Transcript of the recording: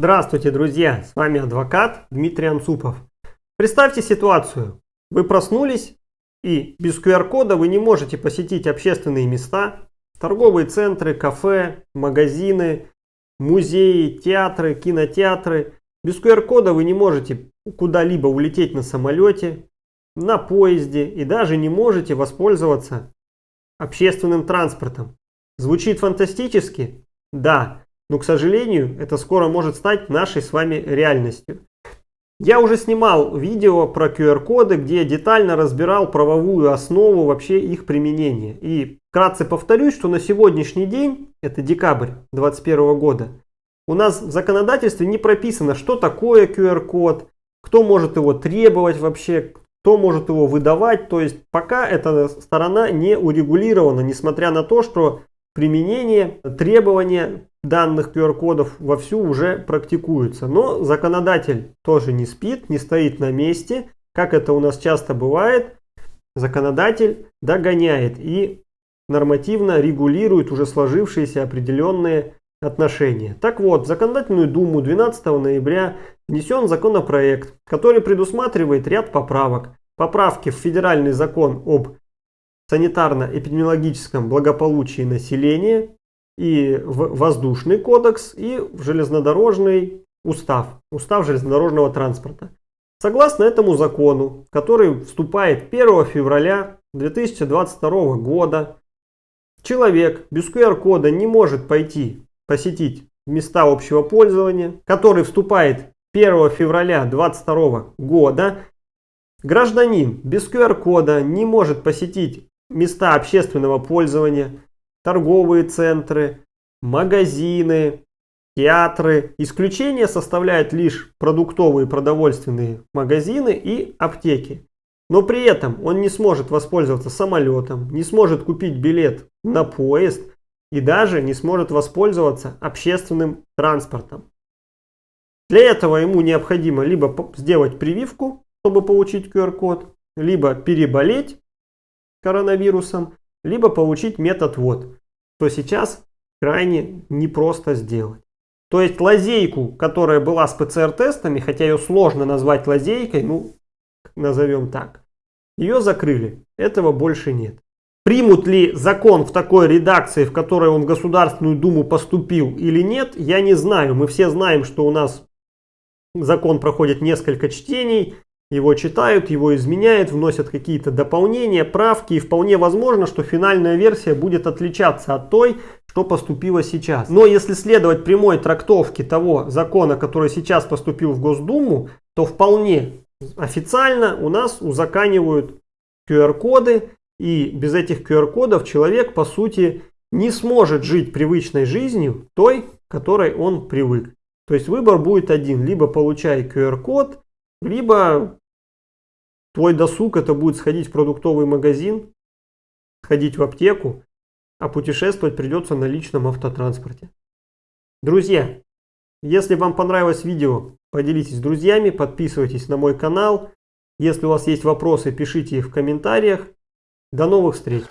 Здравствуйте, друзья! С вами адвокат Дмитрий Анцупов. Представьте ситуацию. Вы проснулись и без QR-кода вы не можете посетить общественные места, торговые центры, кафе, магазины, музеи, театры, кинотеатры. Без QR-кода вы не можете куда-либо улететь на самолете, на поезде и даже не можете воспользоваться общественным транспортом. Звучит фантастически? Да, но, к сожалению, это скоро может стать нашей с вами реальностью. Я уже снимал видео про QR-коды, где детально разбирал правовую основу вообще их применения. И вкратце повторюсь, что на сегодняшний день, это декабрь 2021 года, у нас в законодательстве не прописано, что такое QR-код, кто может его требовать вообще, кто может его выдавать. То есть пока эта сторона не урегулирована, несмотря на то, что применение, требования данных QR-кодов вовсю уже практикуются. Но законодатель тоже не спит, не стоит на месте. Как это у нас часто бывает, законодатель догоняет и нормативно регулирует уже сложившиеся определенные отношения. Так вот, в Законодательную Думу 12 ноября внесен законопроект, который предусматривает ряд поправок. Поправки в Федеральный закон об санитарно-эпидемиологическом благополучии населения и в Воздушный кодекс, и в Железнодорожный устав, устав железнодорожного транспорта. Согласно этому закону, который вступает 1 февраля 2022 года, человек без QR-кода не может пойти посетить места общего пользования, который вступает 1 февраля 2022 года, гражданин без QR-кода не может посетить места общественного пользования, торговые центры, магазины, театры. Исключение составляют лишь продуктовые продовольственные магазины и аптеки. Но при этом он не сможет воспользоваться самолетом, не сможет купить билет на поезд и даже не сможет воспользоваться общественным транспортом. Для этого ему необходимо либо сделать прививку, чтобы получить QR-код, либо переболеть коронавирусом, либо получить метод вот, то сейчас крайне непросто сделать. То есть лазейку, которая была с ПЦР-тестами, хотя ее сложно назвать лазейкой, ну, назовем так, ее закрыли. Этого больше нет. Примут ли закон в такой редакции, в которой он в Государственную Думу поступил или нет, я не знаю. Мы все знаем, что у нас закон проходит несколько чтений, его читают, его изменяют, вносят какие-то дополнения, правки. И вполне возможно, что финальная версия будет отличаться от той, что поступило сейчас. Но если следовать прямой трактовке того закона, который сейчас поступил в Госдуму, то вполне официально у нас узаканивают QR-коды. И без этих QR-кодов человек, по сути, не сможет жить привычной жизнью, той, которой он привык. То есть выбор будет один. Либо получай QR-код, либо Твой досуг это будет сходить в продуктовый магазин, сходить в аптеку, а путешествовать придется на личном автотранспорте. Друзья, если вам понравилось видео, поделитесь с друзьями, подписывайтесь на мой канал. Если у вас есть вопросы, пишите их в комментариях. До новых встреч!